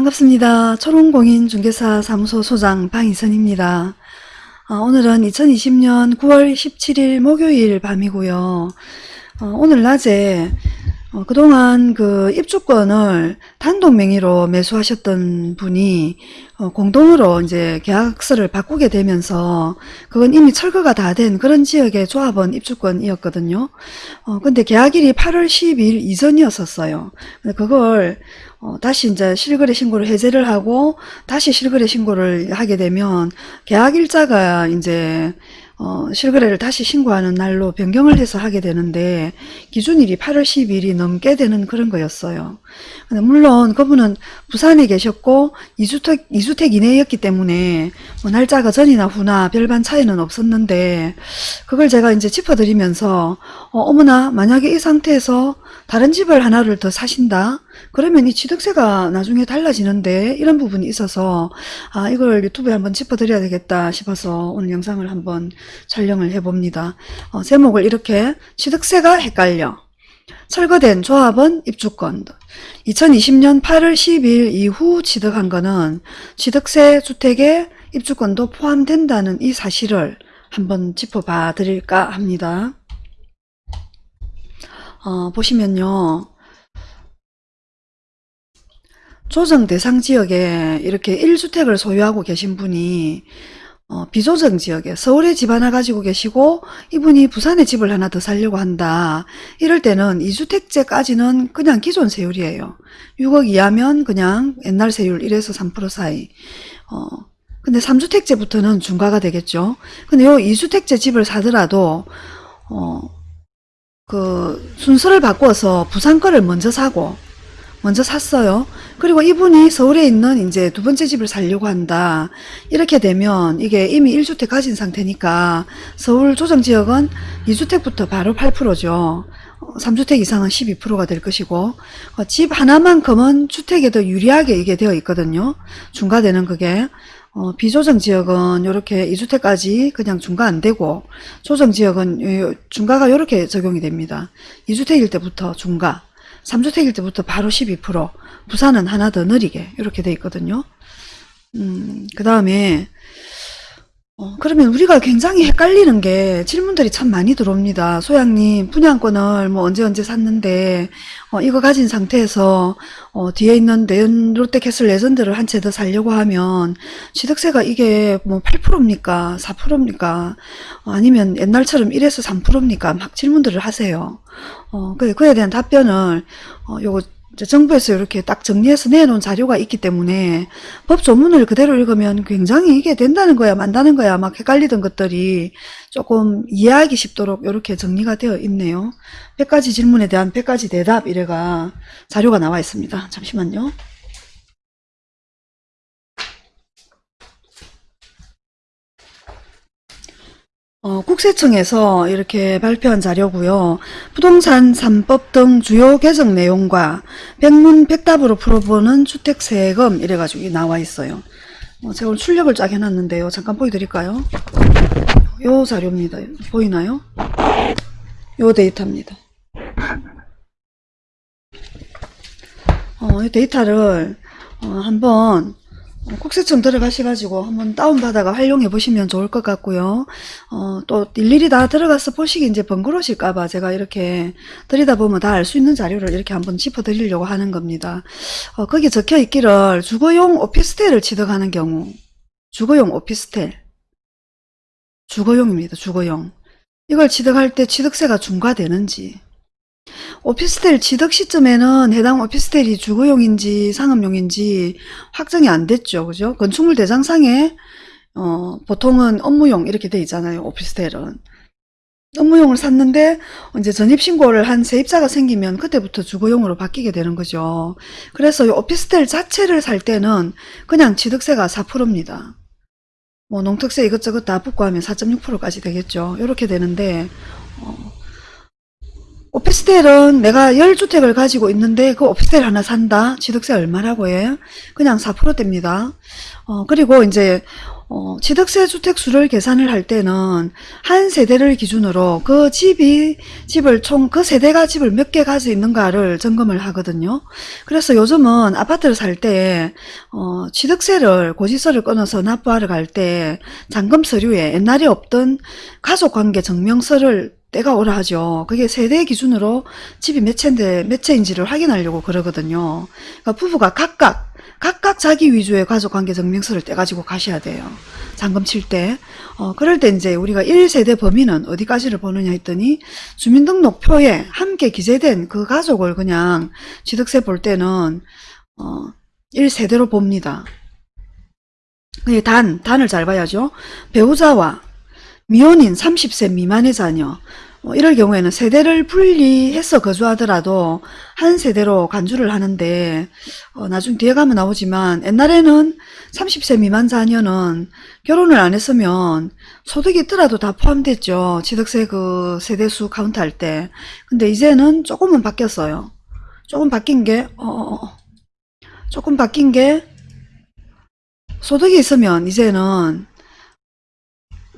반갑습니다. 초롱공인중개사 사무소 소장 방희선입니다. 어, 오늘은 2020년 9월 17일 목요일 밤이고요. 어, 오늘 낮에 어, 그동안 그 입주권을 단독 명의로 매수하셨던 분이 어, 공동으로 이제 계약서를 바꾸게 되면서 그건 이미 철거가 다 된 그런 지역의 조합원 입주권이었거든요. 어, 근데 계약일이 8월 10일 이전이었었어요. 근데 그걸 어, 다시 이제 실거래 신고를 해제를 하고 다시 실거래 신고를 하게 되면 계약일자가 이제 어, 실거래를 다시 신고하는 날로 변경을 해서 하게 되는데 기준일이 8월 10일이 넘게 되는 그런 거였어요. 근데 물론 그분은 부산에 계셨고 2주택, 2주택 이내였기 때문에 뭐 날짜가 전이나 후나 별반 차이는 없었는데 그걸 제가 이제 짚어드리면서 어, 머나 만약에 이 상태에서 다른 집을 하나를 더 사신다 그러면 이 취득세가 나중에 달라지는데 이런 부분이 있어서 아 이걸 유튜브에 한번 짚어드려야 되겠다 싶어서 오늘 영상을 한번 촬영을 해봅니다. 어, 제목을 이렇게 취득세가 헷갈려 철거된 조합원 입주권 2020년 8월 10일 이후 취득한 거는 취득세 주택에 입주권도 포함된다는 이 사실을 한번 짚어봐 드릴까 합니다. 어, 보시면요. 조정 대상 지역에 이렇게 1주택을 소유하고 계신 분이 어, 비조정 지역에 서울에 집 하나 가지고 계시고 이분이 부산에 집을 하나 더 살려고 한다. 이럴 때는 2주택제까지는 그냥 기존 세율이에요. 6억 이하면 그냥 옛날 세율 1에서 3% 사이. 어, 근데 3주택제부터는 중과가 되겠죠. 근데 요 2주택제 집을 사더라도 어, 그 순서를 바꿔서 부산 거를 먼저 사고 먼저 샀어요. 그리고 이분이 서울에 있는 이제 두 번째 집을 살려고 한다. 이렇게 되면 이게 이미 1주택 가진 상태니까 서울 조정지역은 2주택부터 바로 8%죠. 3주택 이상은 12%가 될 것이고 어, 집 하나만큼은 주택에 더 유리하게 이게 되어 있거든요. 중과되는 그게 어, 비조정 지역은 이렇게 2주택까지 그냥 중과 안 되고 조정 지역은 중과가 이렇게 적용이 됩니다. 2주택일 때부터 중과 3주택일 때부터 바로 12% 부산은 하나 더 느리게 이렇게 돼 있거든요. 음, 그 다음에 어, 그러면 우리가 굉장히 헷갈리는 게 질문들이 참 많이 들어옵니다. 소양님 분양권을 뭐 언제 언제 샀는데 어, 이거 가진 상태에서 어, 뒤에 있는 내연 롯데캐슬 레전드를 한 채 더 살려고 하면 취득세가 이게 뭐 8%입니까? 4%입니까? 어, 아니면 옛날처럼 1에서 3%입니까? 막 질문들을 하세요. 어, 그에 대한 답변을 어, 요거 정부에서 이렇게 딱 정리해서 내놓은 자료가 있기 때문에 법 조문을 그대로 읽으면 굉장히 이게 된다는 거야 만다는 거야 막 헷갈리던 것들이 조금 이해하기 쉽도록 이렇게 정리가 되어 있네요. 100가지 질문에 대한 100가지 대답 이래가 자료가 나와 있습니다. 잠시만요 어, 국세청에서 이렇게 발표한 자료고요. 부동산 3법 등 주요 개정 내용과 백문 백답으로 풀어보는 주택세금 이래가지고 나와 있어요. 어, 제가 오늘 출력을 쫙 해놨는데요. 잠깐 보여드릴까요? 요 자료입니다. 보이나요? 요 데이터입니다. 어, 이 데이터를 어, 한번 국세청 들어가셔가지고 한번 다운받아가 활용해 보시면 좋을 것 같고요. 어, 또 일일이 다 들어가서 보시기 이제 번거로우실까봐 제가 이렇게 들이다보면 다 알 수 있는 자료를 이렇게 한번 짚어드리려고 하는 겁니다. 어, 거기 적혀 있기를 주거용 오피스텔을 취득하는 경우 주거용 오피스텔 주거용입니다. 주거용 이걸 취득할 때 취득세가 중과되는지 오피스텔 취득 시점에는 해당 오피스텔이 주거용인지 상업용인지 확정이 안 됐죠. 그죠? 건축물 대장상에 어, 보통은 업무용 이렇게 돼 있잖아요. 오피스텔은. 업무용을 샀는데 이제 전입신고를 한 세입자가 생기면 그때부터 주거용으로 바뀌게 되는 거죠. 그래서 이 오피스텔 자체를 살 때는 그냥 취득세가 4%입니다. 뭐 농특세 이것저것 다 붙고 하면 4.6%까지 되겠죠. 이렇게 되는데 어, 오피스텔은 내가 10주택을 가지고 있는데 그 오피스텔 하나 산다. 취득세 얼마라고 해? 그냥 4%대입니다. 어, 그리고 이제 어, 취득세 주택수를 계산을 할 때는 한 세대를 기준으로 그 집이 집을 총 그 세대가 집을 몇 개 가지고 있는가를 점검을 하거든요. 그래서 요즘은 아파트를 살때 어, 취득세를 고지서를 끊어서 납부하러 갈 때 잔금 서류에 옛날에 없던 가족관계 증명서를 떼가 오라 하죠. 그게 세대 기준으로 집이 몇 채인데 몇 채인지를 확인하려고 그러거든요. 그러니까 부부가 각각 각각 자기 위주의 가족 관계 증명서를 떼가지고 가셔야 돼요. 잔금 칠 때. 어, 그럴 때 이제 우리가 1세대 범위는 어디까지를 보느냐 했더니 주민등록표에 함께 기재된 그 가족을 그냥 취득세 볼 때는 어, 1세대로 봅니다. 예, 단, 단을 잘 봐야죠. 배우자와 미혼인 30세 미만의 자녀 어, 이럴 경우에는 세대를 분리해서 거주하더라도 한 세대로 간주를 하는데 어, 나중 뒤에 가면 나오지만 옛날에는 30세 미만 자녀는 결혼을 안 했으면 소득이 있더라도 다 포함됐죠. 취득세 그 세대수 카운트 할 때. 근데 이제는 조금은 바뀌었어요. 조금 바뀐 게 어, 어, 어. 조금 바뀐 게 소득이 있으면 이제는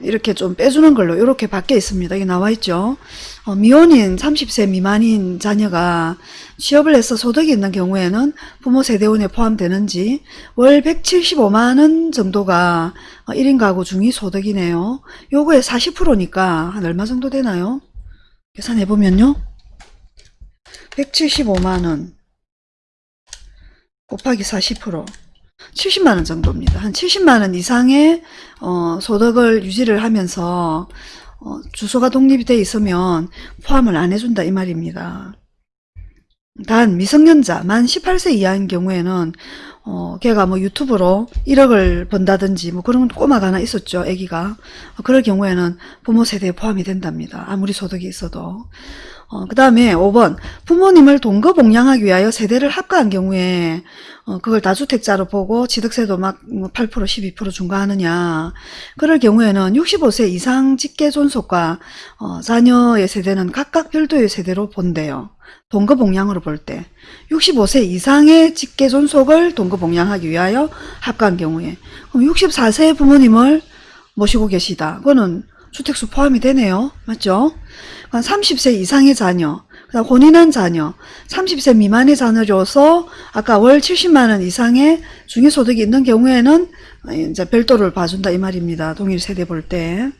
이렇게 좀 빼주는 걸로 이렇게 바뀌어 있습니다. 이게 나와 있죠. 어, 미혼인 30세 미만인 자녀가 취업을 해서 소득이 있는 경우에는 부모 세대원에 포함되는지 월 175만원 정도가 1인 가구 중위 소득이네요. 요거에 40%니까 한 얼마 정도 되나요? 계산해보면요. 175만원 곱하기 40% 70만 원 정도입니다. 한 70만 원 이상의 어, 소득을 유지를 하면서 어, 주소가 독립이 돼 있으면 포함을 안 해준다 이 말입니다. 단 미성년자 만 18세 이하인 경우에는 어, 걔가 뭐 유튜브로 1억을 번다든지 뭐 그런 꼬마가 하나 있었죠. 애기가. 어, 그럴 경우에는 부모 세대에 포함이 된답니다. 아무리 소득이 있어도. 어, 그 다음에 5번 부모님을 동거복양하기 위하여 세대를 합가한 경우에 어, 그걸 다주택자로 보고 취득세도 막 8% 12% 중과하느냐 그럴 경우에는 65세 이상 직계 존속과 어, 자녀의 세대는 각각 별도의 세대로 본대요. 동거복양으로 볼 때 65세 이상의 직계 존속을 동거복양하기 위하여 합가한 경우에 그럼 64세 부모님을 모시고 계시다. 그거는 주택수 포함이 되네요. 맞죠? 30세 이상의 자녀, 그다음 혼인한 자녀, 30세 미만의 자녀로서 아까 월 70만 원 이상의 중위소득이 있는 경우에는 이제 별도를 봐준다 이 말입니다. 동일 세대 볼 때.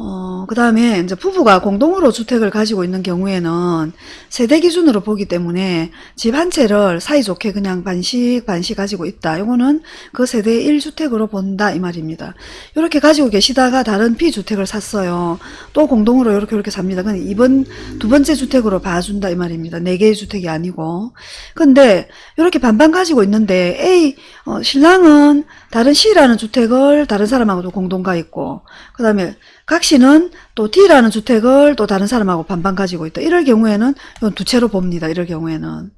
어, 그 다음에 이제 부부가 공동으로 주택을 가지고 있는 경우에는 세대 기준으로 보기 때문에 집 한 채를 사이좋게 그냥 반씩 반씩 가지고 있다. 이거는 그 세대의 1주택으로 본다 이 말입니다. 이렇게 가지고 계시다가 다른 B주택을 샀어요. 또 공동으로 이렇게 이렇게 삽니다. 근데 이번 두 번째 주택으로 봐준다 이 말입니다. 네 개의 주택이 아니고. 근데 이렇게 반반 가지고 있는데 A 어, 신랑은 다른 C라는 주택을 다른 사람하고도 공동 가 있고 그 다음에 각 씨는 또 D라는 주택을 또 다른 사람하고 반반 가지고 있다. 이럴 경우에는 이건 두 채로 봅니다. 이럴 경우에는.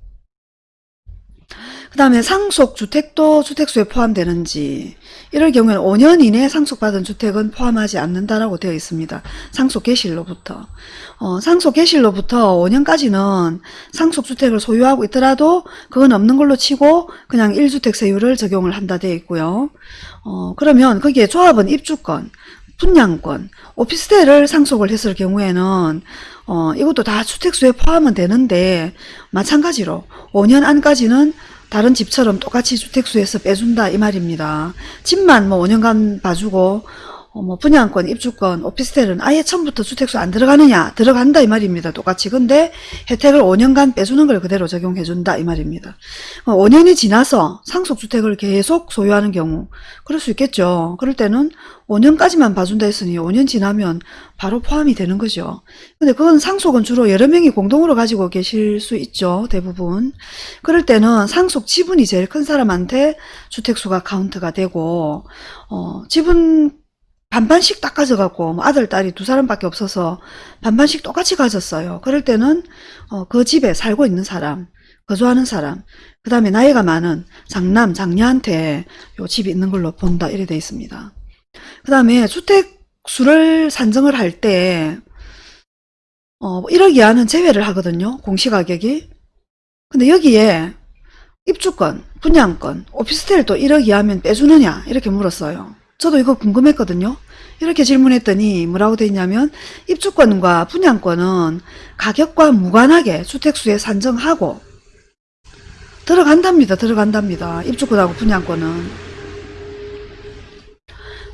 그 다음에 상속주택도 주택수에 포함되는지 이럴 경우에는 5년 이내에 상속받은 주택은 포함하지 않는다라고 되어 있습니다. 상속 개실로부터 어, 상속 개실로부터 5년까지는 상속주택을 소유하고 있더라도 그건 없는 걸로 치고 그냥 1주택 세율을 적용을 한다 되어 있고요. 어, 그러면 거기에 조합은 입주권 분양권, 오피스텔을 상속을 했을 경우에는 어, 이것도 다 주택수에 포함은 되는데 마찬가지로 5년 안까지는 다른 집처럼 똑같이 주택수에서 빼준다 이 말입니다. 집만 뭐 5년간 봐주고 어, 뭐 분양권, 입주권, 오피스텔은 아예 처음부터 주택수 안 들어가느냐? 들어간다 이 말입니다. 똑같이. 근데 혜택을 5년간 빼주는 걸 그대로 적용해준다 이 말입니다. 어, 5년이 지나서 상속주택을 계속 소유하는 경우 그럴 수 있겠죠. 그럴 때는 5년까지만 봐준다 했으니 5년 지나면 바로 포함이 되는 거죠. 근데 그건 상속은 주로 여러 명이 공동으로 가지고 계실 수 있죠. 대부분. 그럴 때는 상속 지분이 제일 큰 사람한테 주택수가 카운트가 되고 어, 지분 반반씩 딱 가져갖고 뭐 아들 딸이 두 사람밖에 없어서 반반씩 똑같이 가졌어요. 그럴 때는 어, 그 집에 살고 있는 사람, 거주하는 사람, 그 다음에 나이가 많은 장남, 장녀한테 요 집이 있는 걸로 본다 이래 돼 있습니다. 그 다음에 주택 수를 산정을 할때 어, 1억 이하는 제외를 하거든요. 공시가격이. 근데 여기에 입주권, 분양권, 오피스텔 또 1억 이하면 빼주느냐 이렇게 물었어요. 저도 이거 궁금했거든요. 이렇게 질문했더니 뭐라고 돼 있냐면 입주권과 분양권은 가격과 무관하게 주택수에 산정하고 들어간답니다. 들어간답니다. 입주권하고 분양권은.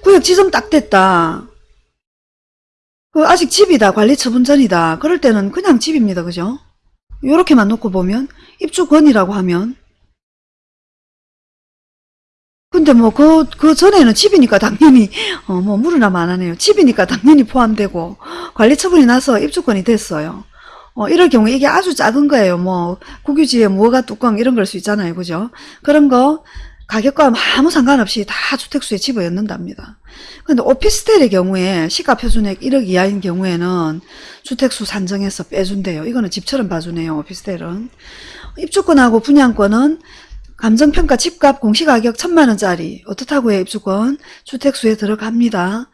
구역 지점 딱 됐다. 그 아직 집이다. 관리 처분 전이다. 그럴 때는 그냥 집입니다. 그죠? 요렇게만 놓고 보면 입주권이라고 하면 근데 뭐 그 그 전에는 집이니까 당연히 어 뭐 물으나만 안 하네요. 집이니까 당연히 포함되고 관리 처분이 나서 입주권이 됐어요. 어 이럴 경우 이게 아주 작은 거예요. 뭐 국유지에 무허가 뚜껑 이런 걸 수 있잖아요. 그죠? 그런 거 가격과 아무 상관없이 다 주택수에 집어넣는답니다. 근데 오피스텔의 경우에 시가 표준액 1억 이하인 경우에는 주택수 산정해서 빼준대요. 이거는 집처럼 봐주네요. 오피스텔은. 입주권하고 분양권은 감정평가 집값 공시가격 천만원짜리 어떻다고 해 입주권 주택수에 들어갑니다.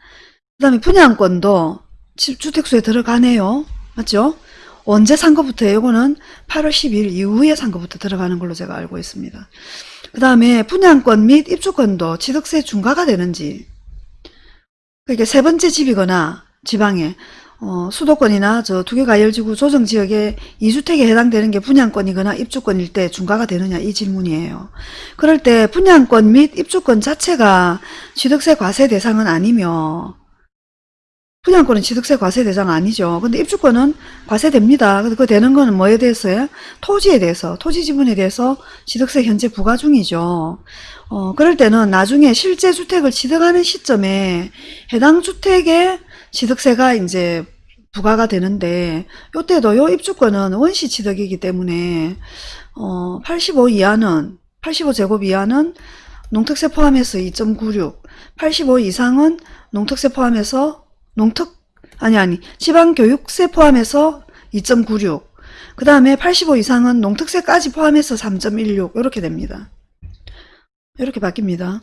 그 다음에 분양권도 집 주택수에 들어가네요. 맞죠? 언제 산 것부터 요거는 8월 10일 이후에 산 것부터 들어가는 걸로 제가 알고 있습니다. 그 다음에 분양권 및 입주권도 취득세 중과가 되는지 그러니까 세 번째 집이거나 지방에 어, 수도권이나 저 두개가열지구 조정지역에 2주택에 해당되는 게 분양권이거나 입주권일 때 중과가 되느냐 이 질문이에요. 그럴 때 분양권 및 입주권 자체가 취득세 과세 대상은 아니며 분양권은 취득세 과세 대상 아니죠. 근데 입주권은 과세됩니다. 그 되는 거는 뭐에 대해서요? 토지에 대해서, 토지 지분에 대해서 취득세 현재 부과 중이죠. 어, 그럴 때는 나중에 실제 주택을 취득하는 시점에 해당 주택의 취득세가 이제 부과가 되는데 요때도 요 입주권은 원시 취득이기 때문에 어, 85 이하는 85제곱 이하는 농특세 포함해서 2.96, 85 이상은 농특세 포함해서 농특 아니 아니 지방교육세 포함해서 2.96. 그 다음에 85 이상은 농특세까지 포함해서 3.16 이렇게 됩니다. 이렇게 바뀝니다.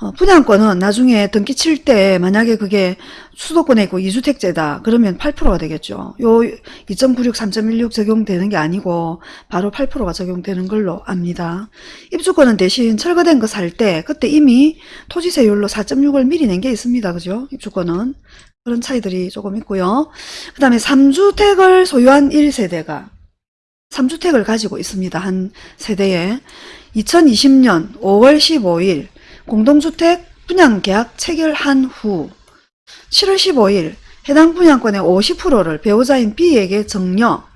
어, 분양권은 나중에 등기 칠 때 만약에 그게 수도권에 있고 2주택제다 그러면 8%가 되겠죠. 요 2.96, 3.16 적용되는 게 아니고 바로 8%가 적용되는 걸로 압니다. 입주권은 대신 철거된 거 살 때 그때 이미 토지세율로 4.6을 미리 낸 게 있습니다. 그죠? 입주권은. 그런 차이들이 조금 있고요. 그 다음에 3주택을 소유한 1세대가 3주택을 가지고 있습니다. 한 세대에 2020년 5월 15일 공동주택 분양계약 체결한 후 7월 15일 해당 분양권의 50%를 배우자인 B에게 정려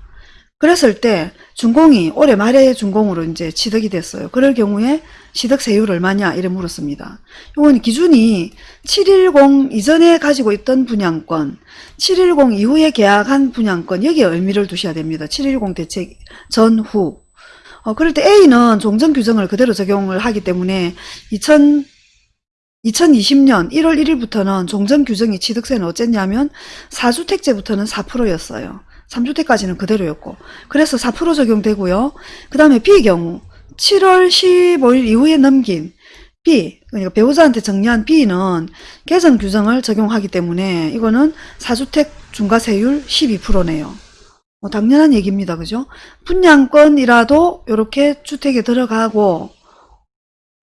그랬을 때 준공이 올해 말에 준공으로 이제 취득이 됐어요. 그럴 경우에 취득세율 얼마냐 이래 물었습니다. 이건 기준이 710 이전에 가지고 있던 분양권, 710 이후에 계약한 분양권 여기에 의미를 두셔야 됩니다. 710 대책 전후. 어, 그럴 때 A는 종전 규정을 그대로 적용을 하기 때문에 2000 2020년 1월 1일부터는 종전 규정이 취득세는 어쨌냐면 4주택제부터는 4%였어요. 3주택까지는 그대로였고 그래서 4% 적용되고요. 그 다음에 B 경우 7월 15일 이후에 넘긴 B 그러니까 배우자한테 정리한 B는 개정 규정을 적용하기 때문에 이거는 4주택 중과세율 12%네요. 뭐 당연한 얘기입니다. 그죠? 분양권이라도 이렇게 주택에 들어가고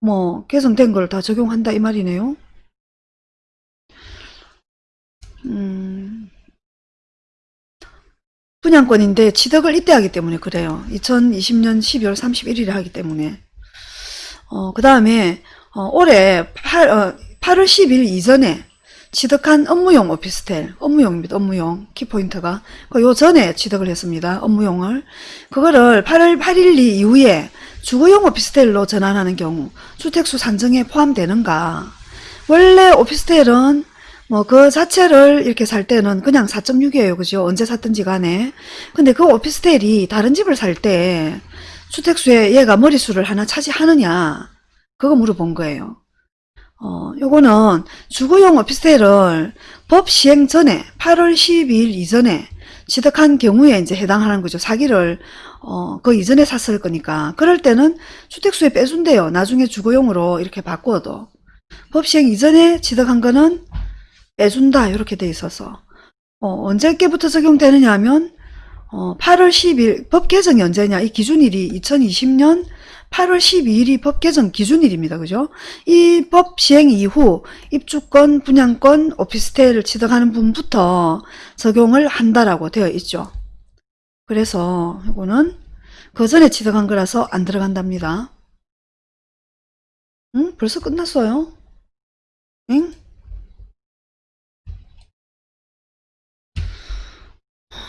뭐 개정된 걸 다 적용한다 이 말이네요. 음, 분양권인데 취득을 이때 하기 때문에 그래요. 2020년 12월 31일에 하기 때문에. 어, 그 다음에 어, 올해 8, 어, 8월 10일 이전에 취득한 업무용 오피스텔, 업무용입니다. 업무용 키포인트가 그 전에 취득을 했습니다. 업무용을 그거를 8월 8일 이후에 주거용 오피스텔로 전환하는 경우 주택수 산정에 포함되는가? 원래 오피스텔은 뭐 그 자체를 이렇게 살 때는 그냥 4.6이에요. 그죠? 언제 샀든지 간에. 근데 그 오피스텔이 다른 집을 살 때 주택수에 얘가 머리수를 하나 차지하느냐? 그거 물어본 거예요. 어, 요거는 주거용 오피스텔을 법 시행 전에 8월 12일 이전에 취득한 경우에 이제 해당하는 거죠. 사기를 어, 그 이전에 샀을 거니까. 그럴 때는 주택수에 빼준대요. 나중에 주거용으로 이렇게 바꿔도. 법 시행 이전에 취득한 거는 빼준다. 이렇게 돼 있어서. 어, 언제께부터 적용되느냐 하면 어, 8월 10일 법 개정이 언제냐? 이 기준일이 2020년 8월 12일이 법 개정 기준일입니다. 그죠? 이 법 시행 이후 입주권, 분양권, 오피스텔을 취득하는 분부터 적용을 한다라고 되어 있죠. 그래서 이거는 그 전에 취득한 거라서 안 들어간답니다. 응? 벌써 끝났어요? 응?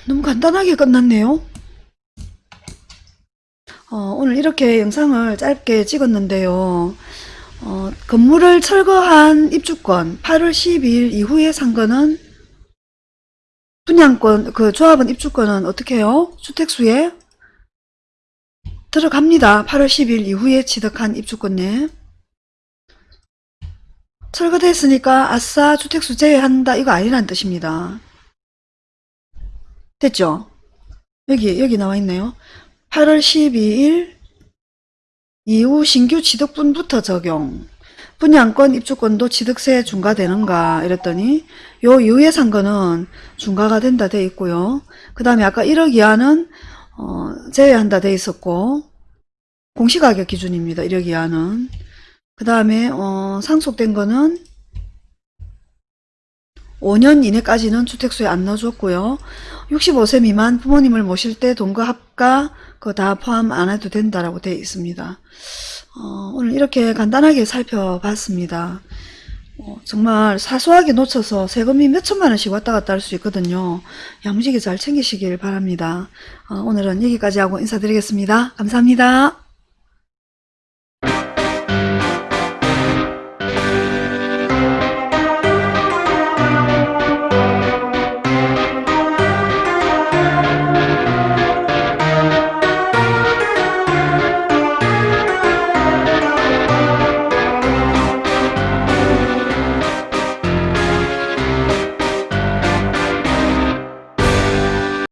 너무 간단하게 끝났네요. 어, 오늘 이렇게 영상을 짧게 찍었는데요. 어, 건물을 철거한 입주권 8월 12일 이후에 산 거는 분양권 그 조합원 입주권은 어떻게 해요? 주택수에 들어갑니다. 8월 10일 이후에 취득한 입주권에 철거됐으니까 아싸 주택수 제외한다 이거 아니란 뜻입니다. 됐죠? 여기 여기 나와 있네요. 8월 12일 이후 신규 취득분부터 적용. 분양권 입주권도 취득세 중과되는가 이랬더니 요 이후에 산 거는 중과가 된다 돼 있고요. 그 다음에 아까 1억 이하는 어, 제외한다 돼 있었고 공시가격 기준입니다. 1억 이하는. 그 다음에 어, 상속된 거는 5년 이내까지는 주택수에 안 넣어줬고요. 65세 미만 부모님을 모실 때 돈과 합가 그거 다 포함 안 해도 된다라고 되어 있습니다. 어, 오늘 이렇게 간단하게 살펴봤습니다. 어, 정말 사소하게 놓쳐서 세금이 몇 천만 원씩 왔다 갔다 할 수 있거든요. 야무지게 잘 챙기시길 바랍니다. 어, 오늘은 여기까지 하고 인사드리겠습니다. 감사합니다.